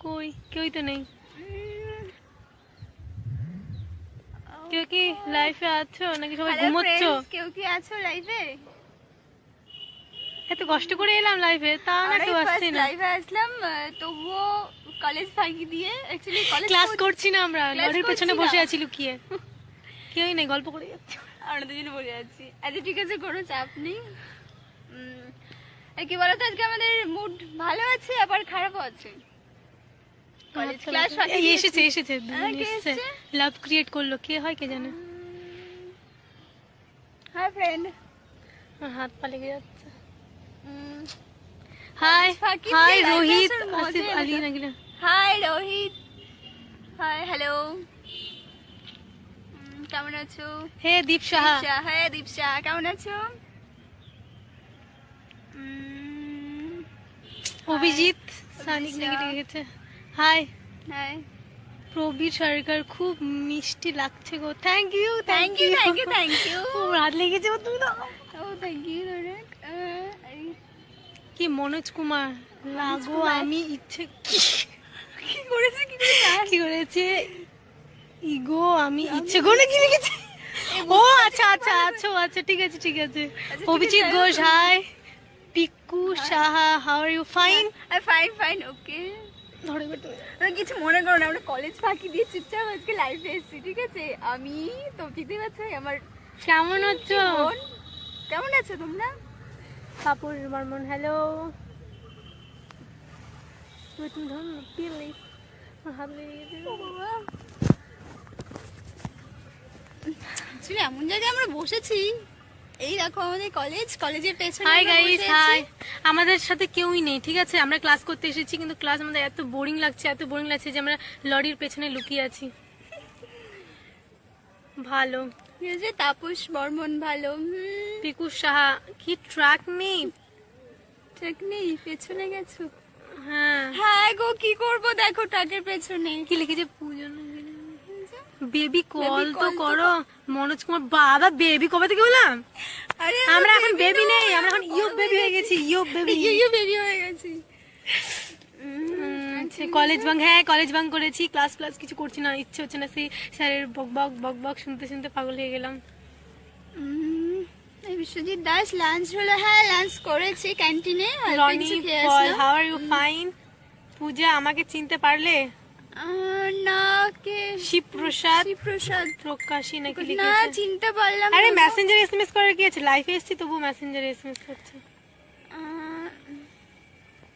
কই কেউই তো নেই কেউ কি লাইফে আছো নাকি সবাই ঘুমোচ্ছ কেউ কি আছো লাইভে এত কষ্ট করে এলাম লাইফে তা না কেউ আসছে না লাইভে আসলাম তবুও কলেজ ফাঁকি দিয়ে অ্যাকচুয়ালি কলেজ ক্লাস করছি না আমরা ঘরের পেছনে বসে। আছি লুকিয়ে কেউই নেই গল্প করে যাচ্ছি আমরা দুজনে বসে আছি আচ্ছা ঠিক আছে কোনো চাপ নেই কি বলতো আজকে আমাদের মুড ভালো আছে আবার খারাপও আছে? College class. এসেছে এসেছে? লাভ ক্রিয়েট করল কে হয় কে জানে। হাই ফ্রেন্ড হাত যাচ্ছে। হাই হাই রোহিত আসার আসিফ আলী আলাদা। হাই রোহিত হাই হ্যালো কেমন আছো? হে দীপ সাহা দীপশা হ্যাঁ কেমন আছো? অভিজিৎ সানিক নাকি। লিখেছে হাই হাই প্রবীর সরকার খুব মিষ্টি লাগছে গো। Thank you thank you thank you thank you রাত লেগেছে গো তুমি ও থ্যাংক ইউ কি মনোজ কুমার? লাগো আমি ইচ্ছে কি? করেছে কি কি করেছে? ইগো আমি ইচ্ছে করে কি লিখেছে। ও আচ্ছা আচ্ছা আচ্ছা আচ্ছা ঠিক আছে ঠিক আছে। Abhijit Ghosh hi Piku Saha how are you fine fine fine okay ধরে বেটো কিছু মনে করো না আমরা কলেজ ফাঁকি দিয়ে চুপচাপ আজকে লাইফে এসেছি ঠিক আছে? আমি তো বুঝতে পারছ আমার কেমন হচ্ছো বোন কেমন আছো তোমরা? কাপুর বর্মন হ্যালো তুমি ধর অ্যাকচুয়ালি এমন জায়গায় আমরা বসেছি এই দেখো আমাদের কলেজ কলেজের পেছনে হাই গাইস হাই আমাদের সাথে কেউই নেই ঠিক আছে? আমরা ক্লাস করতে এসেছি কিন্তু ক্লাস আমাদের এত বোরিং লাগছে এত বোরিং লাগছে যে আমরা লরির পেছনে লুকিয়ে আছি। ভালো। তাপস বর্মন ভালো পিকু সাহা কি ট্রাক নেই? নেই পেছনে গেছো? হ্যাঁ। হ্যাঁ গো কি করব? দেখো ট্রাকের পেছনে। কি লিখেছে? পূজন বেবি কল তো করো। মনোজ কুমার বাবা বেবি কবে থেকে বললাম আমরা এখন বেবি নেই আমরা এখন ইয়োব বেবি হয়ে গেছি ইয়োব বেবি ইউ বেবি হয়ে গেছি। কলেজ বাং হ্যাঁ কলেজ বাং করেছি ক্লাস ক্লাস কিছু করছি না ইচ্ছে হচ্ছে না সেই স্যারের বক বক বক বক শুনতে শুনতে পাগল হয়ে গেলাম। এই বিশ্বজিৎ দাস লাঞ্চ হলো হ্যাঁ লাঞ্চ করেছি ক্যান্টিনে how are you fine Puja আমাকে চিনতে পারলে? শিবপ্রসাদ? প্রসাদ প্রকাশী নাকি না চিনতে পারলাম আরে না। এসএমএস করার কি আছে লাইফে এসেছি তবু মেসেঞ্জার এসএমএস করছে।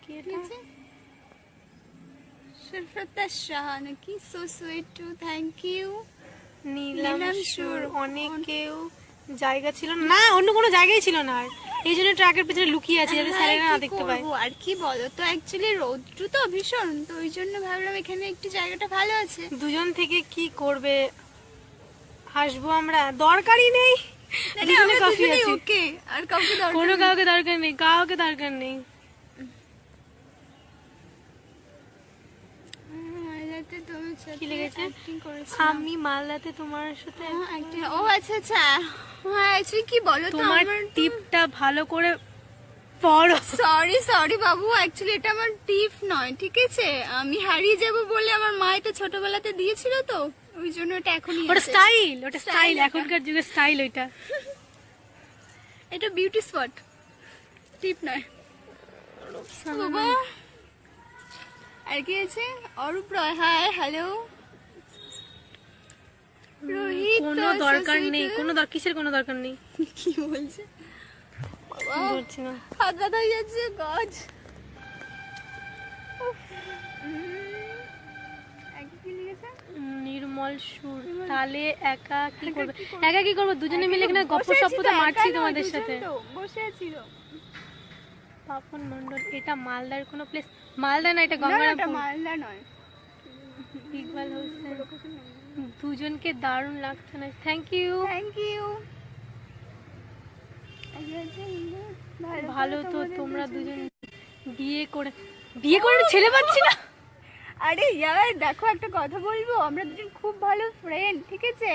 কি আছে শাহ নাকি? So sweet too thank you Nilam Sur, অনেক কেউ। জায়গা ছিল না। অন্য কোনো জায়গায় ছিল না এই জন্য ট্রাকের পেছনে লুকিয়ে আছে যাতে স্যারেরা না দেখতে পায়। আর কি বলো? তো অ্যাকচুয়ালি রৌদ্র তো ভীষণ তো ওই জন্য ভাবলাম এখানে একটু জায়গাটা ভালো আছে। দুজন থেকে কি করবে? হাসবো আমরা। দরকারই নেই। ওকে আর কাউকে দরকার কোনো কাউকে দরকার নেই কাউকে দরকার নেই হুম, মালদাতে তোমার সাথে কি? আমি মালদাতে তোমার সাথে হ্যাঁ, ও আচ্ছা আচ্ছা। হ্যাঁ অ্যাকচুয়ালি কি বলো তোমার টিপটা ভালো করে পড়ো। সরি সরি বাবু অ্যাকচুয়ালি এটা আমার টিপ নয় ঠিক আছে? আমি হারিয়ে যাব বলে আমার মা এটা ছোটবেলাতে দিয়েছিল তো ওই জন্য এটা এখনই ওটা স্টাইল ওটা স্টাইল এখনকার যুগের স্টাইল ওইটা। এটা বিউটি স্পট টিপ নয়। বাবা আর কি আছে অরূপ রয় হাই হ্যালো। রোহিত কোনো দরকার নেই কোনো দর- কিসের কোনো দরকার নেই? কি বলছে? বলছি না। হাত ব্যথা হয়ে যাচ্ছে গজ। নির্মল সুর। তাহলে একা কি করবে? একা কি করব? দুজনে মিলে এখানে গপ্প সপ্প তো মারছি তোমাদের সাথে। বসে আছি পাপন মন্ডল এটা মালদার কোনো প্লেস মালদা না এটা গঙ্গারামপুর। মালদা নয়। ইকবাল হোসেন দুজনকে দারুণ লাগছে না। থ্যাংক ইউ থ্যাংক ইউ ভালো তো তোমরা দুজন বিয়ে করে বিয়ে করে ছেলে পাচ্ছি না। আরে ইয়ার দেখো একটা কথা বলব আমরা দুজন খুব ভালো ফ্রেন্ড ঠিক আছে?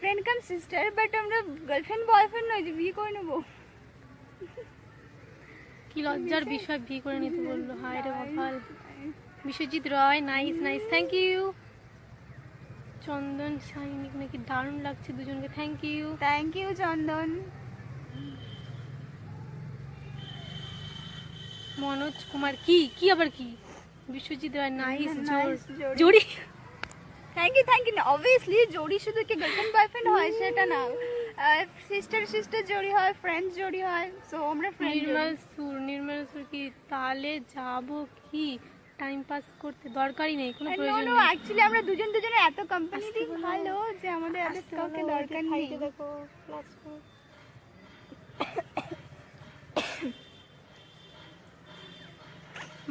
ফ্রেন্ড কাম সিস্টার বাট আমরা গার্লফ্রেন্ড বয়ফ্রেন্ড নয় যে বিয়ে করে নেব। কি লজ্জার বিষয় বিয়ে করে নিতে বলল। হায় রে Biswajit Roy nice nice thank you Chandan Sainik নাকি দারুণ লাগছে দুজনকে thank you thank you Chandan. Manoj Kumar কি কি আবার কি? Biswajit Roy nice Jodi. Thank you thank you obviously জোড়ি শুধু কি গার্লফ্রেন্ড বয়ফ্রেন্ড হয় সেটা না। সিস্টার সিস্টার জোড়ি হয় ফ্রেন্ডস জোড়ি হয় সো আমরা ফ্রেন্ড নির্মল সুর নির্মল সুর কি তাহলে যাব কি? টাইম পাস করতে দরকারই নেই কোনো প্রয়োজন নেই। অ্যাকচুয়ালি আমরা দুজন দুজনে এত কোম্পানি ভালো যে আমাদের এত কাউকে দরকার নেই। দেখো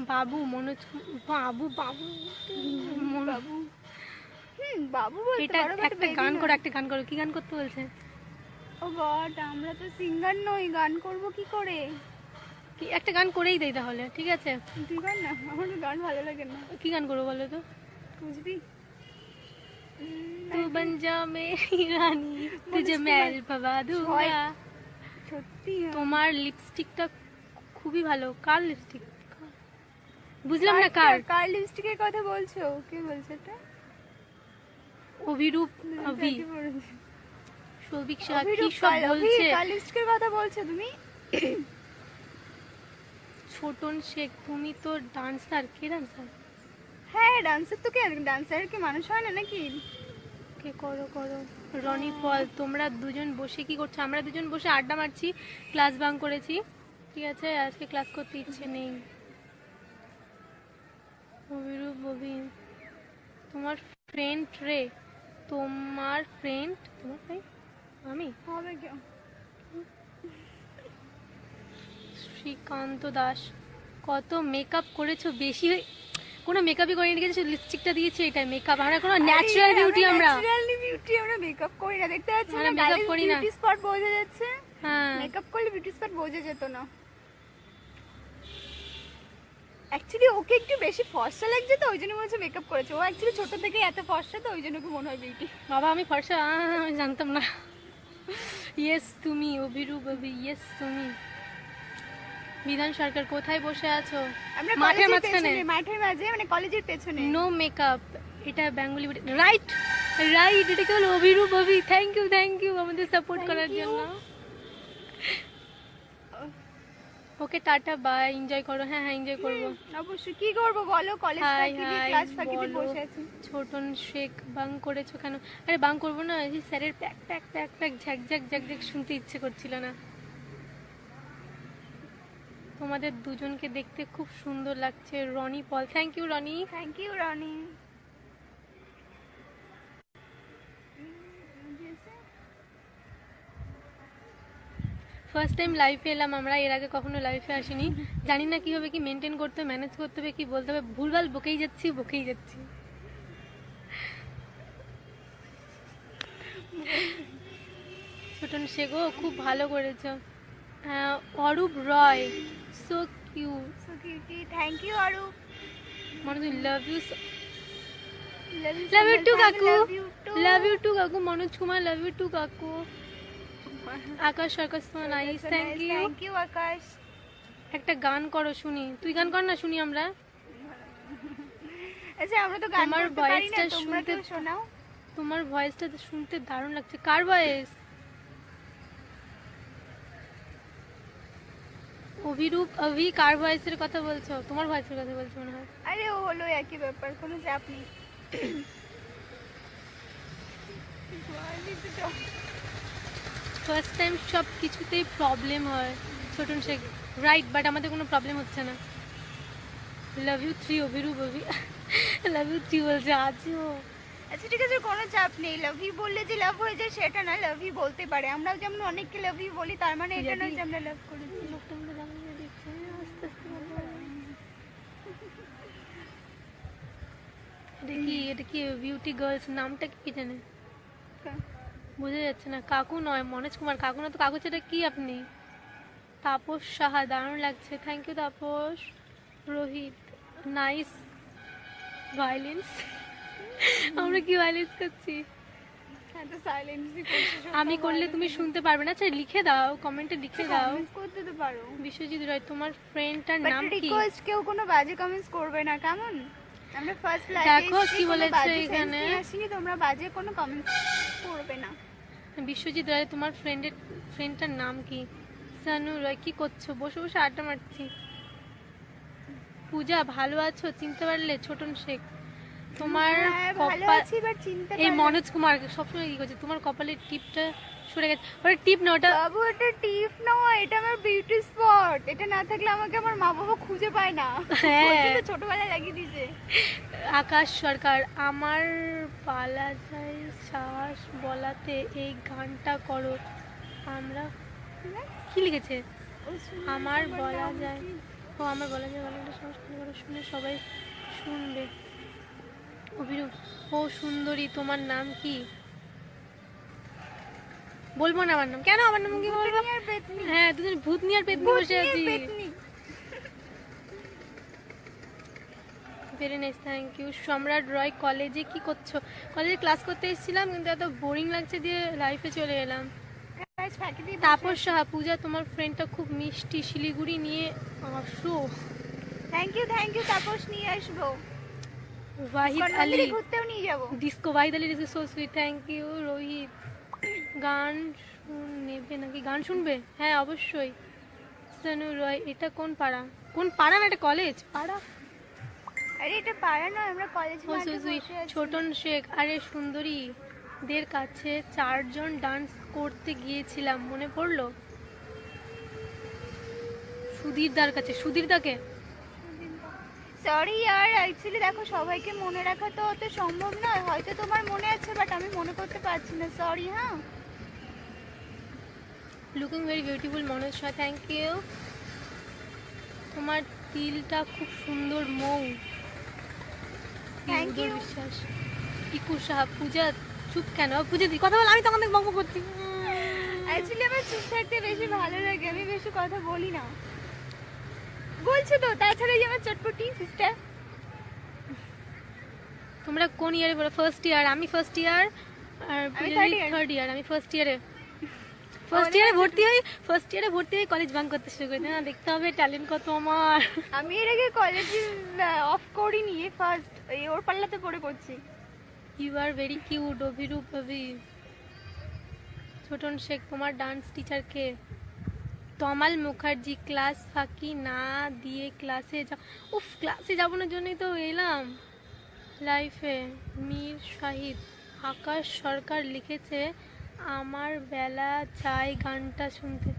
বাবু মনোজ বাবু বাবু মনো- বাবু। হুম বাবু বলতে এটা একটা গান। করো একটা গান করো কি গান করতে বলছে? ও গড আমরা তো সিঙ্গার নই গান করব কি করে? কি একটা গান করেই দেই তাহলে ঠিক আছে? তুই গান না আমার গান ভালো লাগে না। কি গান করব বলো তো? বুঝবি? তু বন যা মেরি রানী তুঝে মেল দুঙ্গা সত্যি তোমার লিপস্টিকটা খুবই ভালো। কার লিপস্টিক বুঝলাম না কার কার। লিপস্টিকের কথা বলছো? কে বলছে এটা? অভিরূপ অভি। সৌভিক সাহা কি সব বলছে? কার লিপস্টিকের কথা বলছো তুমি? ছোটন শেখ তুমি তো ডান্সার। কে ডান্সার? হ্যাঁ ডান্সার তো কে? ডান্সার কি মানুষ হয় না নাকি? কে করো করো। রনি পল তোমরা দুজন বসে কি করছ? আমরা দুজন বসে আড্ডা মারছি ক্লাস বাং করেছি। ঠিক আছে আজকে ক্লাস করতে ইচ্ছে নেই। অভিরূপ অভি তোমার ফ্রেন্ড রে। তোমার ফ্রেন্ড তোমার ফ্রেন্ড আমি? হবে কেউ। শ্রীকান্ত দাস কত মেকআপ করেছ? বেশি কোনো মেকআপই করিনি আছে লিপস্টিকটা দিয়েছি এটাই মেকআপ আমরা কোনো ন্যাচারাল বিউটি আমরা ন্যাচারালি বিউটি আমরা মেকআপ করি না। দেখতে পাচ্ছি আমরা না গালে করি না। বিউটি স্পট বোঝা যাচ্ছে হ্যাঁ। মেকআপ করলে বিউটি স্পট বোঝা যেত না। অ্যাকচুয়ালি ওকে একটু বেশি ফর্সা লাগছে তো ওই জন্য মনে হচ্ছে মেকআপ করেছে। ও অ্যাকচুয়ালি ছোট থেকে এত ফর্সা তো ওই জন্য ওকে মনে হয় বিউটি বাবা আমি ফর্সা আমি জানতাম না। ইয়েস তুমি অভিরূপ অভি ইয়েস তুমি। বিধান সরকার কোথায় বসে আছো? আমরা মাঠের মাঝখানে। মাঠের মাঝে মানে কলেজের পেছনে। নো মেকআপ এটা বেঙ্গলি রাইট রাইট এটা কেবল Abhirup Abhi. Thank you thank you আমাদের সাপোর্ট করার জন্য। ওকে টাটা বাই এনজয় করো। হ্যাঁ হ্যাঁ এনজয় করব। অবশ্যই। কি করব বলো? কলেজ ক্লাস ফাঁকি বলো। বসে আছি। ছোটন শেখ বাং করেছ কেন? আরে বাং করব না। এই স্যারের প্যাক প্যাক প্যাক প্যাক ঝ্যাক ঝ্যাক ঝ্যাক ঝ্যাক শুনতে ইচ্ছে করছিল না। তোমাদের দুজনকে দেখতে খুব সুন্দর লাগছে Roni Paul. Thank you Roni. Thank you Roni. First time লাইফে এলাম আমরা এর আগে কখনো লাইফে আসিনি। জানি না কীভাবে কি মেনটেন করতে ম্যানেজ করতে হবে কি বলতে হবে ভুলভাল বকেই যাচ্ছি বকেই যাচ্ছি। ছোটন শেখো খুব ভালো করেছ। Arup Roy. So cute so cutie thank you Arup. Manoj love you love you too কাকু। লাভ ইউ টু কাকু। Manoj Kumar love you too কাকু। আকাশ আকাশ তোমার nice thank you thank you Akash. একটা গান করো শুনি। তুই গান কর না শুনি আমরা। আচ্ছা আমরা তো গান করতে পারি না তোমরা শুনতে- শোনাও। তোমার ভয়েসটা শুনতে দারুণ লাগছে। কার ভয়েস অভিরূপ অভি কার ভয়েসের কথা বলছো? তোমার ভয়েসের কথা বলছো মনে হয়। আরে ও হলো একই ব্যাপার কোনো চাপ নেই। ফার্স্ট টাইম সব কিছুতেই প্রবলেম হয় ছোটন শেখ। রাইট বাট আমাদের কোনো প্রবলেম হচ্ছে না। Love you three Abhirup Abhi. Love you three বলছে আজও আচ্ছা ঠিক আছে কোনো চাপ নেই। লাভ ইউ বললে যে লাভ হয়ে যায় সেটা না লাভ ইউ বলতে পারে। আমরাও যেমন অনেককে লাভ ইউ বলি তার মানে এটা নয় যে আমরা লাভ করেছি লোকটা আমাকে জানালে দেখছে আস্তে আস্তে বলব। কি এটা কি বিউটি গার্লস নামটা কি জানে? বোঝা যাচ্ছে না কাকু নয় মনোজ কুমার। কাকু না তো কাকু সেটা কি আপনি? তাপস সাহা দারুণ লাগছে। Thank you Tapas. Rohit nice violence আমরা কি ভায়োলেন্স করছি? করছ আমি করলে তুমি শুনতে পারবে না? আচ্ছা লিখে দাও কমেন্টে লিখে দাও। করতে তো পারো। বিশ্বজিৎ রায় তোমার ফ্রেন্ডটার নাম কি? রিকোয়েস্ট কেউ কোনো বাজে কমেন্টস করবে না কেমন? আমরা ফার্স্ট দেখো কি বলেছে এখানে। আসিনি তোমরা বাজে কোনো কমেন্টস করবে না। বিশ্বজিৎ রায় তোমার ফ্রেন্ডের ফ্রেন্ডটার নাম কি? সানু রায় কি করছ? বসে বসে আড্ডা মারছি। পূজা ভালো আছো? চিনতে পারলে ছোটন শেখ। তোমার হ্যাঁ, কপাল এই মনোজ কুমার সবসময় কি করছে? তোমার কপালের টিপটা সরে গেছে। ওটা টিপ না ওটা বাবু এটা টিপ নয় এটা আমার বিউটি স্পট এটা না থাকলে আমাকে আমার মা বাবা খুঁজে পায় না। হ্যাঁ। ছোটবেলায় লাগিয়ে দিয়েছে। আকাশ সরকার আমার পালা যায় শ্বাস বলাতে এই গানটা করো। আমরা কি লিখেছে? আমার বলা যায় ও আমার বলা যায় গলাটা সংস্কৃত করে শুনে সবাই শুনবে। অভিরূপ ও সুন্দরী তোমার নাম কি? বলব না আমার নাম। কেন আমার নাম কি বলব? হ্যাঁ দুজন ভূত নিয়ে আর পেতনি বসে আছি। ভেরি নাইস থ্যাংক ইউ সম্রাট রয় কলেজে কি করছ? কলেজে ক্লাস করতে এসেছিলাম কিন্তু এত বোরিং লাগছে দিয়ে লাইফে চলে এলাম। তাপস সাহা পূজা তোমার ফ্রেন্ডটা খুব মিষ্টি শিলিগুড়ি নিয়ে আসো। Thank you thank you Tapas নিয়ে আসব। ওয়াহিদ আলী। ঘুরতেও নিয়ে যাব। Disco Wahid Ali is so sweet thank you Rohit. গান শুন নেবে নাকি? গান শুনবে? হ্যাঁ অবশ্যই। সানু রয় এটা কোন পাড়া? কোন পাড়া না এটা কলেজ পাড়া? আরে এটা পাড়া নয় আমরা কলেজ ছোটন শেখ। আরে সুন্দরী দের কাছে চারজন ডান্স করতে গিয়েছিলাম মনে পড়ল? সুধীর দার কাছে। সুধীর দাকে? সরি আর অ্যাকচুয়ালি দেখো সবাইকে মনে রাখা তো অত সম্ভব নয়। হয়তো তোমার মনে আছে বাট আমি মনে করতে পারছি না। সরি হ্যাঁ? Looking very beautiful Manoj Shah thank you তোমার তিলটা খুব সুন্দর মৌ। থ্যাংক ইউ বিশ্বাস। ইকু সাহা পূজা চুপ কেন? পূজা দি কথা বল আমি তখন থেকে বকবক করছি। অ্যাকচুয়ালি আমার চুপ থাকতে বেশি ভালো লাগে আমি বেশি কথা বলি না। বলছি তো তাছাড়া আমার চটপটি সিস্টার তোমরা কোন ইয়ারে পড়ো ফার্স্ট ইয়ার আমি ফার্স্ট ইয়ার আর থার্ড ইয়ার আমি ফার্স্ট ইয়ারে ফার্স্ট ইয়ারে ভর্তি হই ফার্স্ট ইয়ারে ভর্তি হয়ে কলেজ বাঙ্ক করতে শুরু করি। না দেখতে হবে ট্যালেন্ট কত আমার। আমি এর আগে কলেজে অফ করিনি ফার্স্ট এই ওর পাল্লাতে পড়ে you are very cute Abhirup Abhi. Chhoton Sheikh তোমার ডান্স টিচার কে? তমাল মুখার্জি ক্লাস ফাঁকি না দিয়ে ক্লাসে যা উফ ক্লাসে যাবোনার জন্যই তো এলাম। লাইফে মীর শাহিদ আকাশ সরকার লিখেছে আমার বেলা চাই গানটা শুনতে।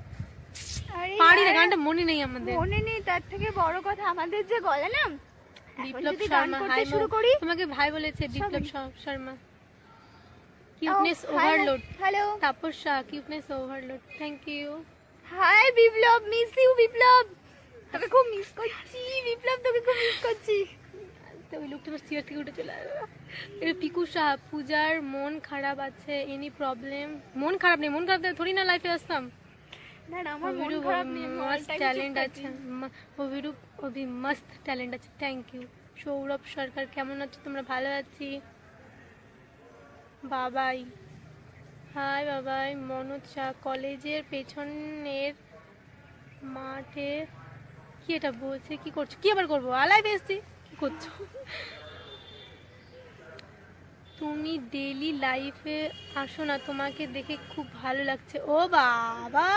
পারি না গানটা মনে নেই আমাদের। মনে নেই তার থেকে বড় কথা আমাদের যে গলা না? বিপ্লব শর্মা হাই শুরু করি? তোমাকে ভাই বলেছে Biplab Sharma. Cuteness overload hello Tapas Shah cuteness overload thank you hi Biplab miss you Biplab. তোকে খুব মিস করছি বিপ্লব তোকে খুব মিস করছি। তো ওই লোকটা চেয়ার থেকে উঠে চলে আসলো পিকু শাহ পূজার মন খারাপ আছে এনি প্রবলেম মন খারাপ নেই মন খারাপ থোড়ি না লাইফে আসতাম। ট্যালেন্ট আছে। অভিরূপ অভি ট্যালেন্ট আছে থ্যাংক ইউ সৌরভ সরকার কেমন আছো? তোমরা ভালো আছি? বাবাই। হাই বাবাই মনোজ শাহ কলেজের পেছনের মাঠে কি এটা বলছে কি করছ? কি আবার করব? আলাই এসছি। কি করছ? তুমি ডেলি লাইফে আসো না তোমাকে দেখে খুব ভালো লাগছে। ও বাবা!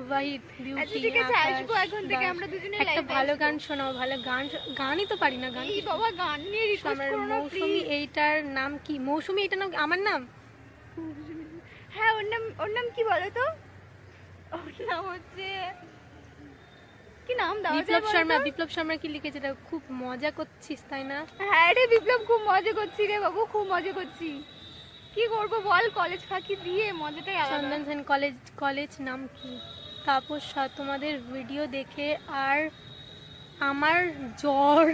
ওয়াহিদ আচ্ছা বিউটি ঠিক আছে আসব এখন থেকে আমরা দুজনে একটা ভালো গান শোনাও ভালো গান গানই তো পারি না গান এই বাবা গান নিয়ে রিকোয়েস্ট করো না মৌসুমি এইটার নাম কি? মৌসুমি এইটার নাম আমার নাম? হ্যাঁ ওর নাম ওর নাম কি বলো তো? ওর নাম হচ্ছে কি নাম দাও বিপ্লব শর্মা বিপ্লব শর্মা কি লিখেছে? এটা খুব মজা করছিস তাই না? হ্যাঁ রে বিপ্লব খুব মজা করছি রে বাবু খুব মজা করছি। কি করব বল কলেজ ফাঁকি দিয়ে মজাটাই আলাদা। চন্দন সেন কলেজ কলেজ নাম কি? তাপস তোমাদের ভিডিও দেখে আর আমার জ্বর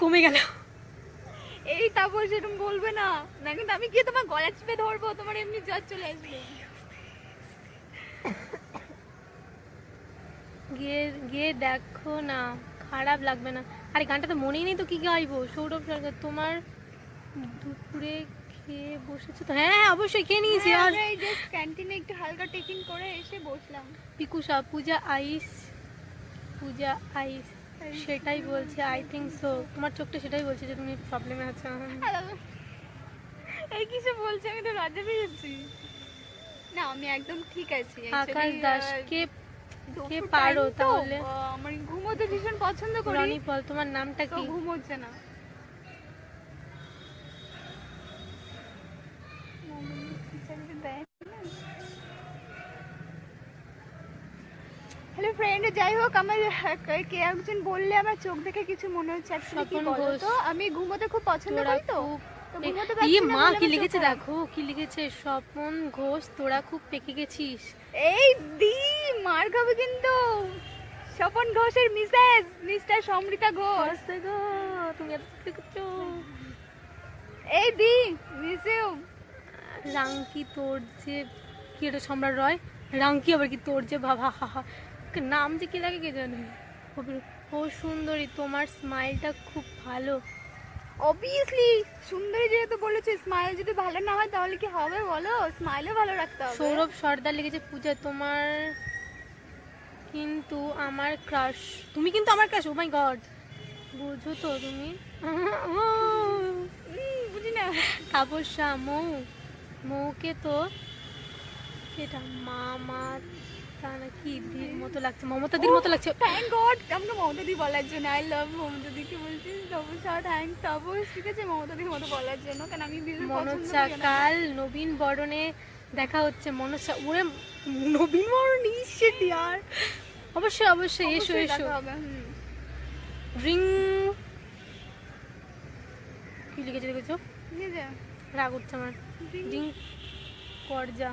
কমে গেল। এই তারপর সেরকম বলবে না। না কিন্তু আমি গিয়ে তোমার গলা চিপে ধরবো তোমার এমনি জ্বর চলে আসবে। গিয়ে গিয়ে দেখো না খারাপ লাগবে না। আরে গানটা তো মনেই নেই তো কি গাইবো। সৌরভ সরকার তোমার দুপুরে খেয়ে বসেছো তো? হ্যাঁ হ্যাঁ অবশ্যই খেয়ে নিয়েছি। হ্যাঁ, আর এই জাস্ট ক্যান্টিনে একটু হালকা টিফিন করে এসে বসলাম। পিকুষা পূজা আইস পূজা আইস সেটাই বলছে আই থিঙ্ক সো তোমার চোখটা সেটাই বলছে যে তুমি প্রবলেমে আছো। এই কিছু বলছে আমি তো রাজা পেয়েছি না আমি একদম ঠিক আছি। আকাশ Actually, দাস আহ, কে পারো তাহলে? আমার ঘুমোতে ভীষণ পছন্দ করি। রনি পল তোমার নামটা কি? ঘুম হচ্ছে না। হ্যালো ফ্রেন্ড যাই হোক আমার কে- একজন বললে আমার চোখ দেখে কিছু মনে হচ্ছে। কি আমি ঘুমোতে খুব পছন্দ করি তো। ইয়ে মা কি লিখেছে দেখো কি লিখেছে? স্বপন ঘোষ তোরা খুব পেকে গেছিস। এই দি মার খাবে কিন্তু। স্বপন ঘোষের মিসেস মিস্টার সমৃতা ঘোষ। গো তুমি এত করছ। এই দি মিস ইউ রাঙ্কি তোর যে কি এটা সম্রাট রয়? রাঙ্কি আবার কি তোর যে বাবা হা হা নাম যে কি লাগে কে জানে? ও সুন্দরী তোমার স্মাইলটা খুব ভালো। অবভিয়াসলি সুন্দরী যেহেতু বলেছে স্মাইল যদি ভালো না হয় তাহলে কি হবে বলো? স্মাইলও ভালো রাখতে হবে। সৌরভ সর্দার লিখেছে পূজা তোমার কিন্তু আমার ক্রাশ তুমি কিন্তু আমার ক্রাশ ও মাই গড বুঝো তো তুমি? বুঝি না। তাপস্যা মৌ। মৌকে তো এটা মামা তা নাকি দির মতো লাগছে মমতা মতো লাগছে। থ্যাংক গড আমাকে মমতা বলার জন্য আই লাভ মমতা দিকে বলছিস থ্যাংক তবস ঠিক আছে মমতা মতো বলার জন্য কারণ আমি ভীষণ পছন্দ মনোজা করি ওনাকে। কাল নবীন বরণে দেখা হচ্ছে মনোজা ওরে নবীন বরণ ইসেট ইয়ার অবশ্যই অবশ্যই এসো এসো। ড্রিং কি লিখেছে দেখেছ? রাগ উঠছে আমার। ড্রিং করজা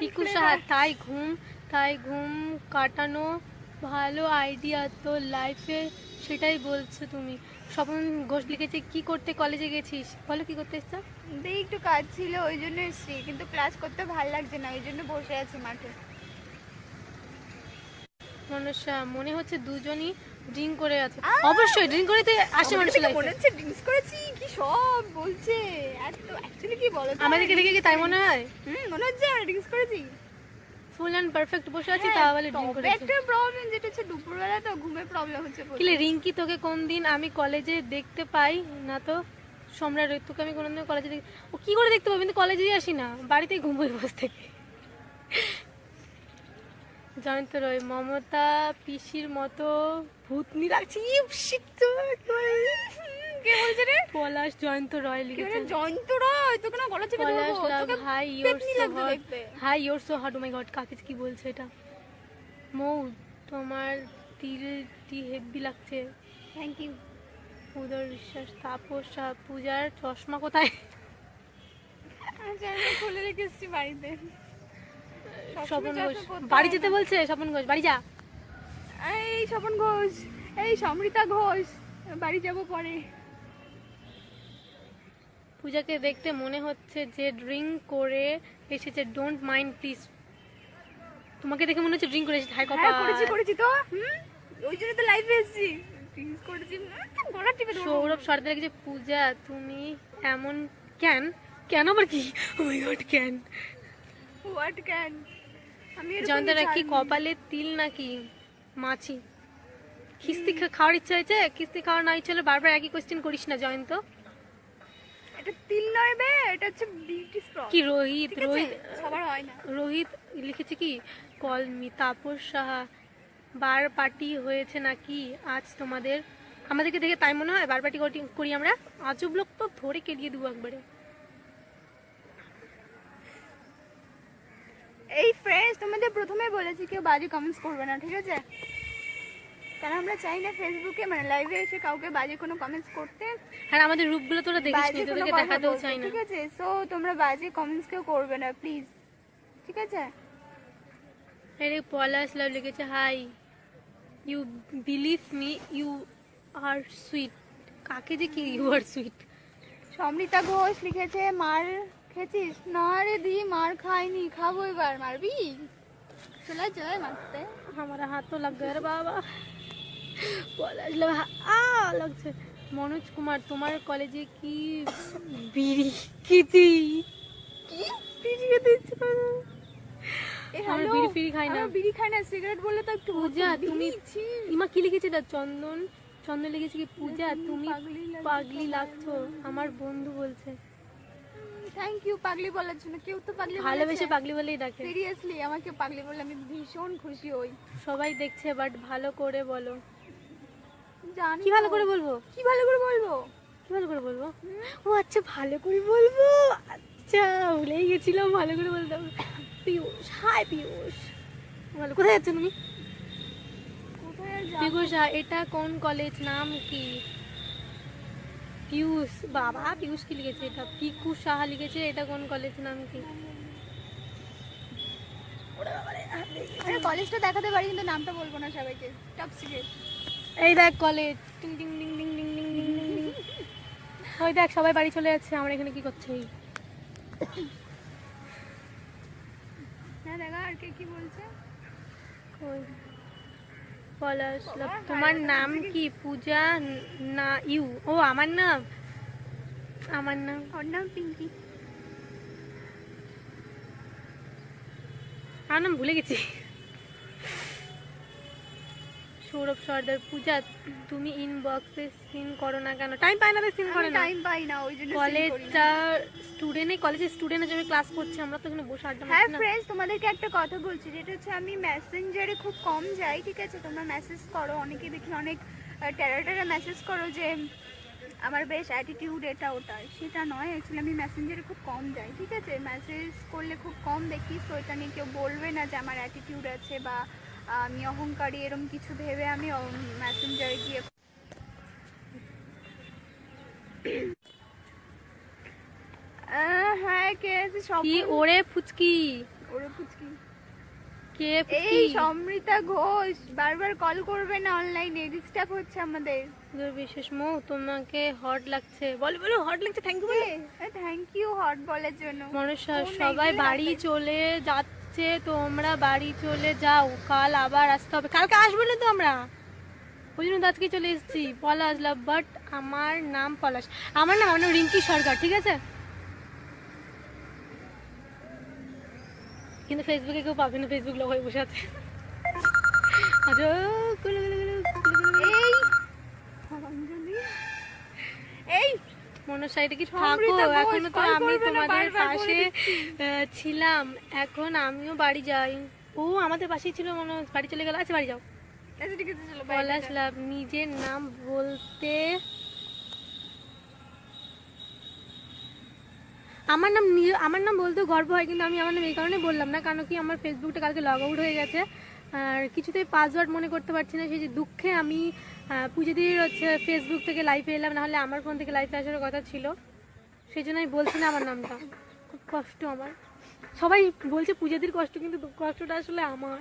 পিকু সাহা তাই ঘুম তাই ঘুম কাটানো ভালো আইডিয়া তো লাইফে সেটাই বলছো তুমি। স্বপন ঘোষ লিখেছে কি করতে কলেজে গেছিস? বলো কি করতে এসছো? দিয়ে একটু কাজ ছিল ওই জন্য এসছি কিন্তু ক্লাস করতে ভালো লাগছে না ওই জন্য বসে আছি মাঠে। মনসা মনে হচ্ছে দুজনই ড্রিঙ্ক করে আছে। অবশ্যই ড্রিঙ্ক করেতে আসে মানুষ মনে হচ্ছে ড্রিঙ্কস করেছি। সব বলছে। এত অ্যাকচুয়ালি কি বলো আমাদেরকে দেখে কি তাই মনে হয়? হুম মনে হচ্ছে আমরা ড্রিঙ্কস করেছি। ফুল অ্যান্ড পারফেক্ট বসে আছি তা বলে ড্রিঙ্ক করেছে। একটা প্রবলেম যেটা হচ্ছে দুপুরবেলা তো ঘুমের প্রবলেম হচ্ছে। কিলে রিঙ্কি তোকে কোন দিন আমি কলেজে দেখতে পাই? না তো সম্রাট তোকে আমি কোনোদিন কলেজে দেখ ও কি করে দেখতে পাবো? কিন্তু কলেজেই আসি না। বাড়িতেই ঘুমোই বসে থেকে। জয়ন্ত রয় মমতা পিসির মতো ভূতনি লাগছে। কি বলে? কে বলছে রে? পলাশ জয়ন্ত রয় কি লিখেছে বলে জয়ন্ত রায়? তোকে না গলা চেপে Palash love hi your so hot hi your so hot oh my god কাকে কি বলছে এটা? মৌ তোমার তিলটি হেভি লাগছে? থ্যাংক ইউ উদর বিশ্বাস তাপস পূজার চশমা কোথায়? আচ্ছা খুলে রেখে এসেছি বাড়িতে। স্বপন ঘোষ। বাড়ি যেতে বলছে স্বপন ঘোষ বাড়ি যা। এই স্বপন ঘোষ এই সমৃতা ঘোষ বাড়ি যাব পরে। পূজাকে দেখতে মনে হচ্ছে যে ড্রিঙ্ক করে এসেছে। ডোন্ট মাইন্ড প্লিজ তোমাকে দেখে মনে হচ্ছে ড্রিঙ্ক করে এসেছে। হাই হ্যাঁ করেছি কপা করেছি তো। ওই জন্য তো লাইভে এসেছি। করেছি। সৌরভ সর্দার লিখেছে পূজা তুমি এমন ক্যান কেন আবার কি? ও মাই গড কেন? হোয়াট ক্যান আমি জয়ন্তরা কি কপালে তিল নাকি মাছি? খিস্তি খা- খাওয়ার ইচ্ছা হয়েছে? খিস্তি খাওয়ার না ইচ্ছা হলে বারবার একই কোয়েশ্চেন করিস না জয়ন্ত। এটা তিল নয় বে এটা হচ্ছে বিউটি স্প্রট কি রোহিত রোহিত সবার হয় না। রোহিত লিখেছে কি call me Tapas Saha bar party হয়েছে নাকি আজ তোমাদের? আমাদেরকে দেখে তাই মনে হয় বার পার্টি করি আমরা? আজব লোক তো ধরে কেলিয়ে দেবো একবারে। এই ফ্রেন্ডস তোমাদের প্রথমে বলেছি কেউ বাজে কমেন্টস করবে না ঠিক আছে? কারণ আমরা চাই না ফেসবুকে মানে লাইভে এসে কাউকে বাজে কোনো কমেন্টস করতে। আর আমাদের রূপগুলো তোরা দেখিস নি তোদেরকে দেখাতেও চাই না। ঠিক আছে? সো তোমরা বাজে কমেন্টস কেউ করবে না প্লিজ ঠিক আছে? পলাশ লাভ লিখেছে hi you believe me you are sweet কাকে যে কি you are sweet Smrita Ghosh লিখেছে মার খেয়েছিস? না রে দি মার খাইনি খাব এবার মারবি? চলে যায় মারতে। আমার হাত তো লাগবে বাবা। লাগছে। মনোজ কুমার তোমার কলেজে কি বিড়ি? কি বিড়ি খেতে ইচ্ছে করে আমার বন্ধু বলছে। থ্যাংক ইউ পাগলি বলার জন্য। কেউ তো পাগলি ভালোবেসে পাগলি বলেই আমাকে পাগলি বলে আমি ভীষণ খুশি হই। সবাই দেখছে বাট ভালো করে বলো। জানি কি ভালো করে বলব? কি ভালো করে বলব? কি ভালো করে বলব? ও আচ্ছা ভালো করে বলব? আচ্ছা ভুলেই গেছিলাম ভালো করে বলতে পিয়ুষ হাই পিয়ুষ ভালো কোথায় যাচ্ছ তুমি হ্যাঁ, এটা কোন কলেজ নাম কি? পিয়ুষ বাবা পিয়ুষ কি লিখেছে এটা? পিকু সাহা লিখেছে এটা কোন কলেজ নাম কি? কলেজটা দেখাতে পারি কিন্তু নামটা বলব না সবাইকে। টপ সিক্রেট এই দেখ কলেজ। টিং টিং টিং টিং টিং টিং টিং টিং টিং। ওই দেখ সবাই বাড়ি চলে যাচ্ছে আমরা এখানে কি করছি? হ্যাঁ দেখা আর কে কি বলছে? কই? পলাশ তোমার নাম কি? পূজা না ইউ। ও আমার নাম? আমার নাম? ওর নাম পিঙ্কি। আমার নাম ভুলে গেছি। সৌরভ সর্দার পূজা তুমি ইনবক্সে সিন করো না কেন? টাইম পাই না সিন করে না। টাইম পাই না ওই জন্য। কলেজটা স্টুডেন্টে কলেজের স্টুডেন্ট হিসেবে ক্লাস করছে আমরা তো এখানে বসে আড্ডা হ্যাঁ মারছি না। ফ্রেন্ডস তোমাদেরকে একটা কথা বলছি যেটা হচ্ছে আমি মেসেঞ্জারে খুব কম যাই ঠিক আছে? তোমরা মেসেজ করো অনেকে দেখি অনেক টেরা টেরা মেসেজ করো যে আমার বেশ অ্যাটিটিউড এটা ওটা সেটা নয় অ্যাকচুয়ালি আমি মেসেঞ্জারে খুব কম যাই ঠিক আছে? মেসেজ করলে খুব কম দেখি সো এটা নিয়ে কেউ বলবে না যে আমার অ্যাটিটিউড আছে বা আমি অহংকারী এরকম কিছু ভেবে আমি মেসেঞ্জারে গিয়ে হ্যাঁ কে আছে? সব ওরে ফুচকি। ওরে পুচকি কে এই সমৃতা ঘোষ বারবার কল করবে না অনলাইনে ডিস্টার্ব হচ্ছে আমাদের। তোর বিশেষ মৌ তোমাকে হট লাগছে। বলো বলো হট লাগছে থ্যাংক ইউ বলে। থ্যাংক ইউ হট বলার জন্য। মনসা সবাই বাড়ি চলে যাচ্ছে। তোমরা বাড়ি চলে যাও, কাল আবার আসতে হবে। কালকে আসব না তো আমরা? ওই জন্য আজকে চলে এসেছি, পলাশ লাভ বাট আমার নাম পলাশ। আমার নাম আমার রিঙ্কি সরকার, ঠিক আছে? কিন্তু ফেসবুকে কেউ পাবে না ফেসবুক লোক হয়ে বসে আছে। এই! মনসা এটা কি থাকো এখনও তো আমি তোমাদের পাশে ছিলাম এখন আমিও বাড়ি যাই। ও আমাদের পাশেই ছিল মনে বাড়ি চলে গেল। আচ্ছা বাড়ি যাও। আচ্ছা পলাশ লাভ নিজের নাম বলতে আমার নাম আমার নাম বলতেও গর্ব হয় কিন্তু আমি আমার নাম এই কারণে বললাম না কারণ কি আমার ফেসবুকটা কালকে লগ আউট হয়ে গেছে। আর কিছুতেই পাসওয়ার্ড মনে করতে পারছি না সেই যে দুঃখে আমি পুজোদির হচ্ছে ফেসবুক থেকে লাইভে এলাম নাহলে আমার ফোন থেকে লাইভে আসার কথা ছিল। সেই জন্য আমি বলছি না আমার নামটা। খুব কষ্ট আমার। সবাই বলছে পূজাদির কষ্ট কিন্তু কষ্টটা আসলে আমার।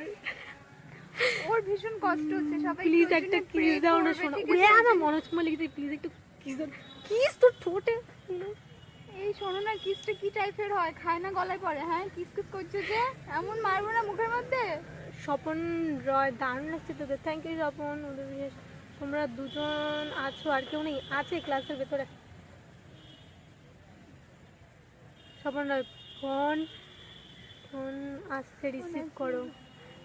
ওর ভীষণ কষ্ট হচ্ছে সবাই প্লিজ একটা কিস দাও না শোনো। ওরে আছে? আমার মনোজ কুমার লিখেছে প্লিজ একটু কিস দাও। কিস তোর ঠোঁটে। এই শোনো না কিসটা কি টাইপের হয়? খায় না গলায় পড়ে? হ্যাঁ কিস কিস করছে যে? এমন মারবো না মুখের মধ্যে? স্বপন রয় দারুণ লাগছে তোদের। থ্যাংক ইউ স্বপন ওদের বিশেষ। তোমরা দুজন আছো আর কেউ নেই আছে ক্লাসের ভেতরে। স্বপন ফোন। ফোন আসছে রিসিভ করো।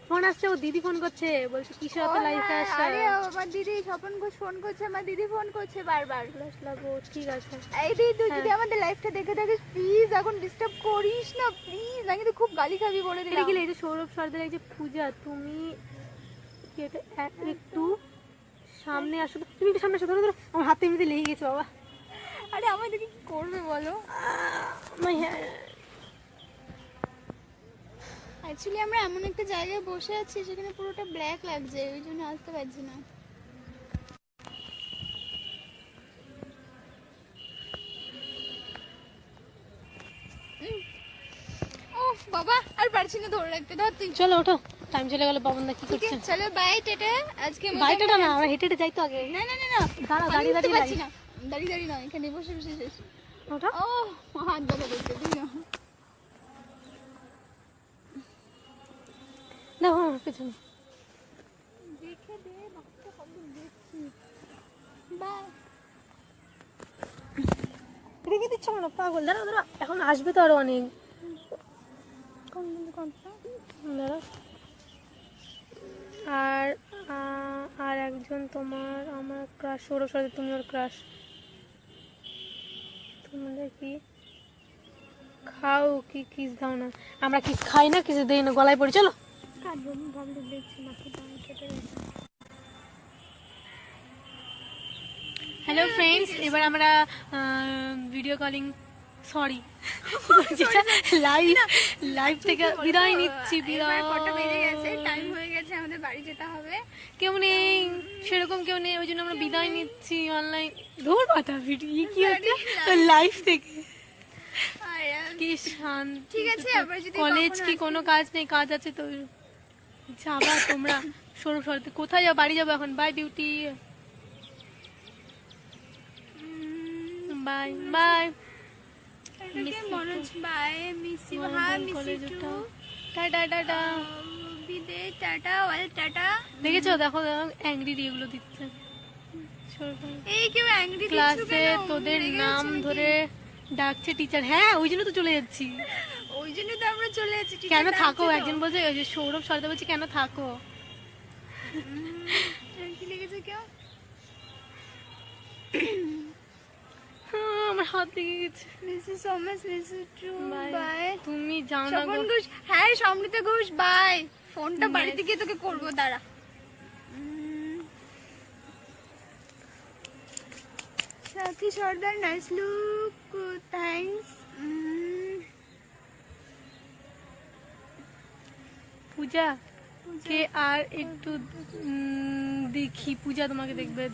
ফোন আসছে ও দিদি ফোন করছে বলছে কিসে অত ও লাইফে হ্যাঁ, আসছে? আরে আমার দিদি স্বপন ঘোষ ফোন করছে আমার দিদি ফোন করছে বারবার। ক্লাস লাগো ঠিক আছে। এই দিদি তুই হ্যাঁ। যদি আমাদের লাইফটা দেখে থাকিস প্লিজ এখন ডিস্টার্ব করিস না প্লিজ আমি তো খুব গালি খাবি বলে দিলাম। এই যে সৌরভ সর্দার এই যে পূজা তুমি এটা একটু সামনে আসো। তুমি একটু সামনে আসো ধরো ধরো। আমার হাতে এমনিতে লেগে গেছে বাবা। আরে আমাদেরকে কি করবে বলো. অ্যাকচুয়ালি আমরা এমন একটা জায়গায় বসে আছি সেখানে পুরোটা ব্ল্যাক লাগছে ওই জন্য আসতে পারছি না। বাবা আর পারছি না ধরে রাখতে। ধর তুই। চলো ওঠো। টাইম চলে গেল পাবন দা কি করছে? চলো বাই টেটে। আজকে মতো বাইকটা না আমরা হেঁটে হেঁটে যাই তো আগে। না না না না আমি দাঁড়িয়ে দাঁড়িয়ে। যাই না। দাঁড়িয়ে দাঁড়িয়ে নয় এখানে বসে বসে শেষ। ওঠো ও হাত ব্যথা করছে তুই না দেখো আমার পেছনে। দেখে দে বাচ্চা কত দেখছি। বাই রেখে দিচ্ছ না পাগল। দাঁড়া দাঁড়া এখন আসবে তো আরও অনেক। কোন দাঁড়া আর আর একজন তোমার আমার ক্রাশ সৌরভ সাথে তুমি ওর ক্রাশ তোমরা কি? খাও কি কিস দাও না। আমরা কিস খাই না কিছু দেই না গলায় পড়ে চলো। হ্যালো ফ্রেন্ডস এবার আমরা ভিডিও কলিং সরি যেটা লাইভ লাইভ থেকে বিদায় নিচ্ছি বিদায় কটা বেজে গেছে টাইম হয়ে আমাদের বাড়ি যেতে হবে। কেউ নেই সেরকম কেউ নেই ওই জন্য আমরা বিদায় নিচ্ছি অনলাইন ধর পাতা ভিডিও কি হচ্ছে? লাইভ থেকে। কি শান্তি। ঠিক আছে, কলেজ কি কোনো কাজ নেই? কাজ আছে তো। যাবা তোমরা। সৌরভ সরতে কোথায় যাও বাড়ি যাব এখন? Bye beauty bye bye Manoj bye miss you হ্যাঁ miss you tata tata tata well tata. দেখেছ? দেখো দেখো অ্যাংরি এগুলো দিচ্ছে। এই কেউ অ্যাংরি ক্লাসে তোদের নাম ধরে ডাকছে টিচার হ্যাঁ ওই জন্য তো চলে যাচ্ছি। ওই জন্য তো আমরা চলে যাচ্ছি কেন থাকো? একজন বলছে ওই যে সৌরভ সরদা বলছে কেন থাকো? কি লিখেছে কেউ? হ্যাঁ, আমার হাত লেগে গেছে। সো মাচ বাই তুমি যাও না ঘোষ হ্যাঁ সমৃতা ঘোষ বাই ফোনটা. বাড়িতে গিয়ে তোকে করব দাঁড়া। উম, Sathi Sardar nice look thanks Puja. কে আর একটু উম, দেখি পূজা তোমাকে দেখবে।